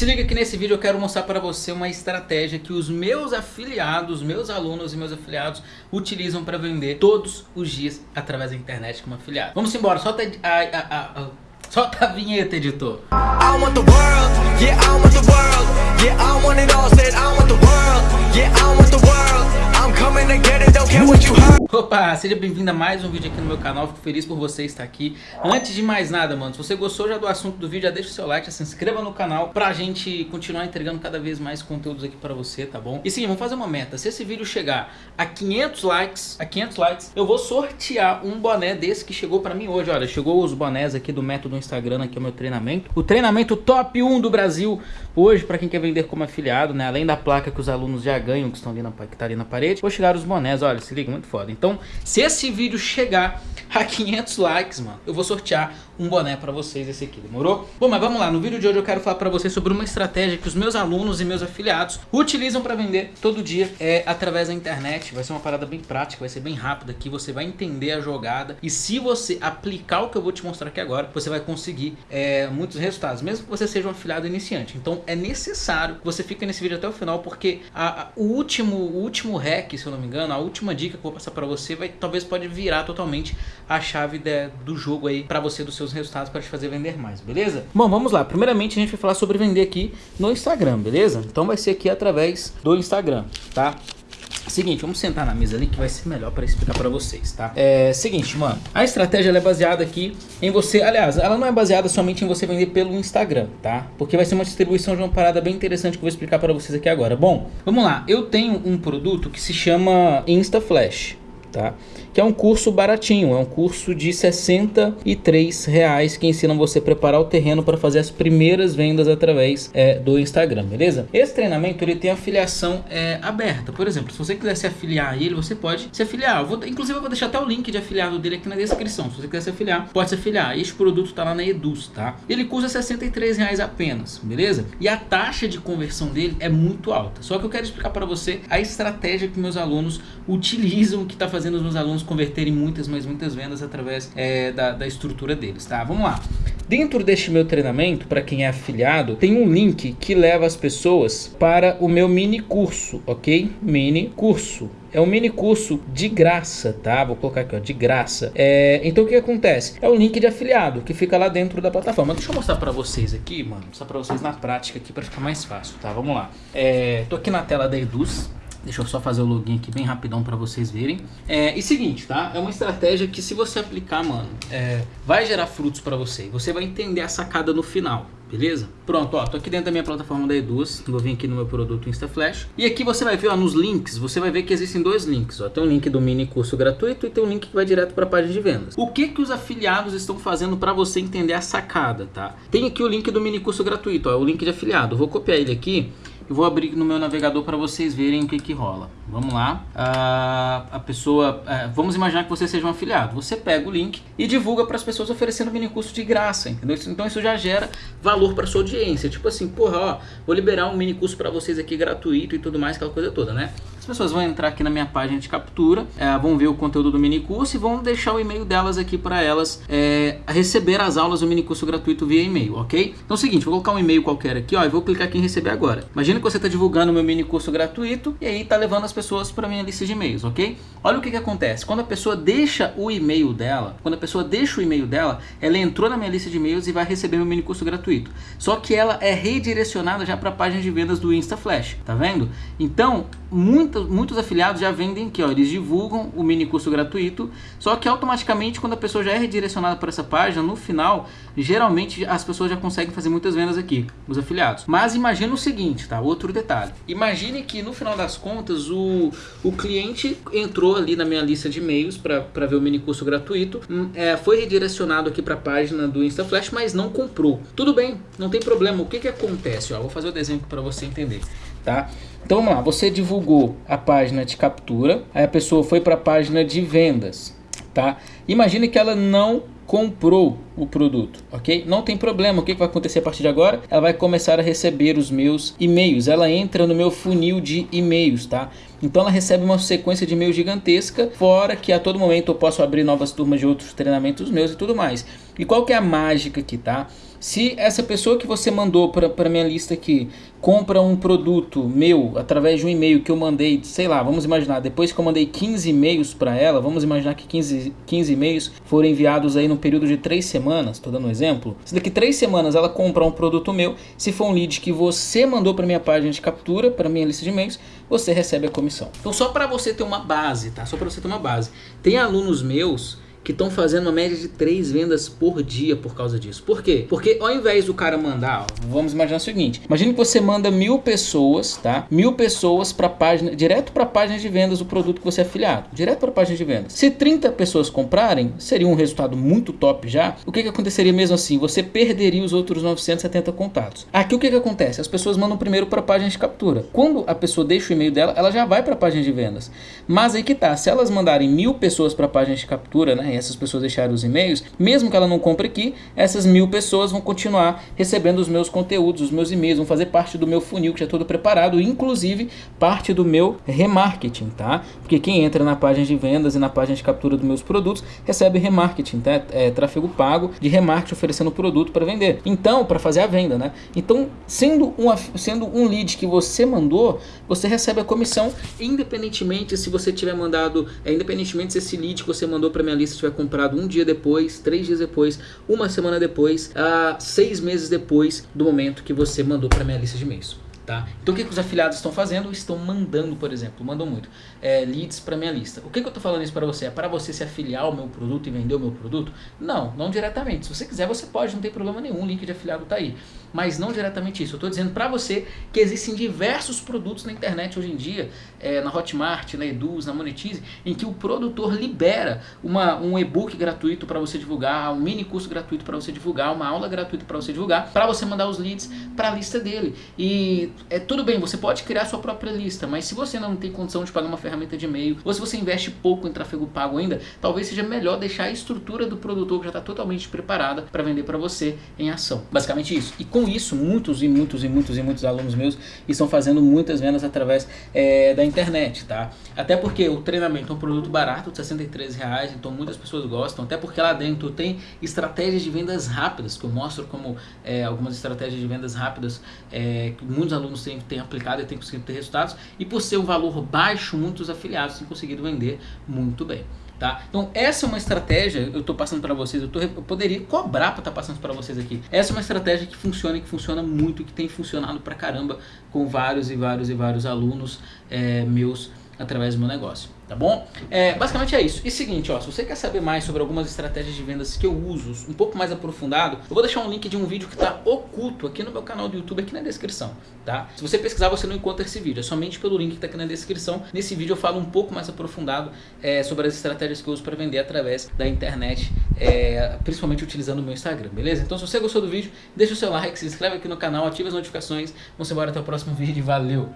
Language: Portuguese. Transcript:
Se liga que nesse vídeo eu quero mostrar para você uma estratégia que os meus afiliados, meus alunos e meus afiliados utilizam para vender todos os dias através da internet como afiliado. Vamos embora, solta a, a, a, solta a vinheta, editor. I want the world, yeah, I want the world, Opa, seja bem-vindo a mais um vídeo aqui no meu canal, fico feliz por você estar aqui. Antes de mais nada, mano, se você gostou já do assunto do vídeo, já deixa o seu like, já se inscreva no canal pra gente continuar entregando cada vez mais conteúdos aqui pra você, tá bom? E sim, vamos fazer uma meta, se esse vídeo chegar a 500 likes, a 500 likes, eu vou sortear um boné desse que chegou pra mim hoje, olha, chegou os bonés aqui do método Instagram, aqui é o meu treinamento, o treinamento top 1 do Brasil, hoje pra quem quer vender como afiliado, né, além da placa que os alunos já ganham, que estão ali na, que tá ali na parede, vou chegar os bonés, olha, se liga, muito foda. Então, se esse vídeo chegar a 500 likes, mano, eu vou sortear um boné pra vocês esse aqui, demorou? Bom, mas vamos lá, no vídeo de hoje eu quero falar pra vocês sobre uma estratégia que os meus alunos e meus afiliados utilizam pra vender todo dia é, através da internet. Vai ser uma parada bem prática, vai ser bem rápida aqui, você vai entender a jogada e se você aplicar o que eu vou te mostrar aqui agora, você vai conseguir é, muitos resultados, mesmo que você seja um afiliado iniciante. Então é necessário que você fique nesse vídeo até o final, porque a, a, o, último, o último hack, se eu não me engano, a última dica que eu vou passar pra você vai talvez pode virar totalmente a chave de, do jogo aí pra você, dos seus resultados, para te fazer vender mais, beleza? Bom, vamos lá. Primeiramente a gente vai falar sobre vender aqui no Instagram, beleza? Então vai ser aqui através do Instagram, tá? Seguinte, vamos sentar na mesa ali que vai ser melhor para explicar para vocês, tá? É seguinte, mano, a estratégia é baseada aqui em você, aliás, ela não é baseada somente em você vender pelo Instagram, tá? Porque vai ser uma distribuição de uma parada bem interessante que eu vou explicar para vocês aqui agora. Bom, vamos lá, eu tenho um produto que se chama InstaFlash, tá? Que é um curso baratinho, é um curso de 63 reais que ensina você a preparar o terreno para fazer as primeiras vendas através é, do Instagram, beleza? Esse treinamento ele tem afiliação é, aberta, por exemplo, se você quiser se afiliar a ele, você pode se afiliar. Eu vou, inclusive eu vou deixar até o link de afiliado dele aqui na descrição, se você quiser se afiliar, pode se afiliar. Este produto tá lá na Eduz, tá? Ele custa 63 reais apenas, beleza? E a taxa de conversão dele é muito alta. Só que eu quero explicar para você a estratégia que meus alunos utilizam, que está fazendo os meus alunos converterem muitas, mas muitas vendas através é, da, da estrutura deles, tá? Vamos lá. Dentro deste meu treinamento, para quem é afiliado, tem um link que leva as pessoas para o meu mini curso, ok? Mini curso. É um mini curso de graça, tá? Vou colocar aqui, ó, de graça. É, então o que acontece? É o link de afiliado que fica lá dentro da plataforma. Deixa eu mostrar para vocês aqui, mano. Mostrar para vocês na prática aqui para ficar mais fácil, tá? Vamos lá. É, tô aqui na tela da Eduz. Deixa eu só fazer o login aqui bem rapidão para vocês verem. É, e seguinte, tá? É uma estratégia que se você aplicar, mano, é, vai gerar frutos para você. Você vai entender a sacada no final, beleza? Pronto, ó, tô aqui dentro da minha plataforma da Eduz, vou vir aqui no meu produto InstaFlash. E aqui você vai ver, ó, nos links, você vai ver que existem dois links, ó. Tem um link do mini curso gratuito e tem um link que vai direto para a página de vendas. O que que os afiliados estão fazendo para você entender a sacada, tá? Tem aqui o link do mini curso gratuito, ó, o link de afiliado. Vou copiar ele aqui eu vou abrir no meu navegador para vocês verem o que que rola. Vamos lá. Uh, a pessoa... Uh, vamos imaginar que você seja um afiliado. Você pega o link e divulga para as pessoas oferecendo mini curso de graça, entendeu? Então isso já gera valor para sua audiência. Tipo assim, porra, ó, vou liberar um mini curso para vocês aqui gratuito e tudo mais, aquela coisa toda, né? As pessoas vão entrar aqui na minha página de captura, é, vão ver o conteúdo do mini curso e vão deixar o e-mail delas aqui para elas é, receber as aulas do mini curso gratuito via e-mail, ok? Então é o seguinte, vou colocar um e-mail qualquer aqui, ó, e vou clicar aqui em receber agora. Imagina que você está divulgando o meu mini curso gratuito e aí está levando as pessoas para minha lista de e-mails, ok? Olha o que, que acontece, quando a pessoa deixa o e-mail dela, quando a pessoa deixa o e-mail dela, ela entrou na minha lista de e-mails e vai receber meu mini curso gratuito. Só que ela é redirecionada já para a página de vendas do InstaFlash, tá vendo? Então, muitos, muitos afiliados já vendem aqui, eles divulgam o mini curso gratuito, só que automaticamente quando a pessoa já é redirecionada para essa página, no final, geralmente as pessoas já conseguem fazer muitas vendas aqui, os afiliados. Mas imagina o seguinte, tá? Outro detalhe. Imagine que no final das contas o, o cliente entrou ali na minha lista de e-mails para ver o mini curso gratuito, hum, é, foi redirecionado aqui para a página do InstaFlash, mas não comprou. Tudo bem, não tem problema. O que que acontece? Ó, vou fazer o desenho para você entender tá? Então vamos lá, você divulgou a página de captura, aí a pessoa foi para a página de vendas, tá? Imagine que ela não comprou o produto, ok? Não tem problema, o que vai acontecer a partir de agora? Ela vai começar a receber os meus e-mails, ela entra no meu funil de e-mails, tá? Então ela recebe uma sequência de e-mails gigantesca, fora que a todo momento eu posso abrir novas turmas de outros treinamentos meus e tudo mais. E qual que é a mágica aqui, tá? Se essa pessoa que você mandou para minha lista aqui compra um produto meu através de um e-mail que eu mandei, sei lá, vamos imaginar, depois que eu mandei 15 e-mails para ela, vamos imaginar que 15, 15 e-mails foram enviados aí no período de 3 semanas, estou dando um exemplo. Se daqui 3 semanas ela comprar um produto meu, se for um lead que você mandou para minha página de captura, para minha lista de e-mails, você recebe a comissão. Então só para você ter uma base, tá? Só para você ter uma base. Tem alunos meus que estão fazendo uma média de 3 vendas por dia por causa disso. Por quê? Porque ao invés do cara mandar, ó, vamos imaginar o seguinte, imagine que você manda mil pessoas, tá? Mil pessoas para página, direto para a página de vendas do produto que você é afiliado, direto para a página de vendas. Se 30 pessoas comprarem, seria um resultado muito top já. O que, que aconteceria mesmo assim? Você perderia os outros 970 contatos. Aqui o que, que acontece? As pessoas mandam primeiro para a página de captura. Quando a pessoa deixa o e-mail dela, ela já vai para a página de vendas. Mas aí que tá, se elas mandarem mil pessoas para a página de captura, né? Essas pessoas deixarem os e-mails, mesmo que ela não compre aqui, essas mil pessoas vão continuar recebendo os meus conteúdos, os meus e-mails, vão fazer parte do meu funil que já é todo preparado, inclusive parte do meu remarketing, tá? Porque quem entra na página de vendas e na página de captura dos meus produtos recebe remarketing, tá? É tráfego pago de remarketing oferecendo produto para vender. Então, para fazer a venda, né? Então, sendo um, sendo um lead que você mandou, você recebe a comissão independentemente se você tiver mandado, é, independentemente se esse lead que você mandou para minha lista tiver comprado um dia depois, três dias depois, uma semana depois, uh, seis meses depois do momento que você mandou para minha lista de e-mails. Tá? Então o que, que os afiliados estão fazendo? Estão mandando, por exemplo, mandam muito, é, leads para minha lista. O que, que eu estou falando isso para você? É para você se afiliar ao meu produto e vender o meu produto? Não, não diretamente. Se você quiser, você pode, não tem problema nenhum, o link de afiliado está aí. Mas não diretamente isso. Eu estou dizendo para você que existem diversos produtos na internet hoje em dia, é, na Hotmart, na Eduz, na Monetize, em que o produtor libera uma, um e-book gratuito para você divulgar, um mini curso gratuito para você divulgar, uma aula gratuita para você divulgar, para você mandar os leads para a lista dele. E é tudo bem, você pode criar sua própria lista, mas se você não tem condição de pagar uma ferramenta de e-mail, ou se você investe pouco em tráfego pago ainda, talvez seja melhor deixar a estrutura do produtor que já está totalmente preparada para vender para você em ação. Basicamente isso. E com isso, muitos e muitos e muitos e muitos alunos meus estão fazendo muitas vendas através é, da internet, tá? Até porque o treinamento é um produto barato, de 63 reais, então muitas pessoas gostam, até porque lá dentro tem estratégias de vendas rápidas, que eu mostro como é, algumas estratégias de vendas rápidas é, que muitos alunos têm, têm aplicado e têm conseguido ter resultados, e por ser um valor baixo, muitos afiliados têm conseguido vender muito bem. Tá? Então essa é uma estratégia, eu estou passando para vocês, eu, tô, eu, poderia cobrar para estar tá passando para vocês aqui. Essa é uma estratégia que funciona e que funciona muito, que tem funcionado pra caramba com vários e vários e vários alunos é, meus através do meu negócio tá bom? É, basicamente é isso. E seguinte, ó, se você quer saber mais sobre algumas estratégias de vendas que eu uso, um pouco mais aprofundado, eu vou deixar um link de um vídeo que está oculto aqui no meu canal do YouTube, aqui na descrição, tá? Se você pesquisar, você não encontra esse vídeo, é somente pelo link que está aqui na descrição. Nesse vídeo eu falo um pouco mais aprofundado é, sobre as estratégias que eu uso para vender através da internet, é, principalmente utilizando o meu Instagram, beleza? Então se você gostou do vídeo, deixa o seu like, se inscreve aqui no canal, ative as notificações. Vamos embora até o próximo vídeo, valeu!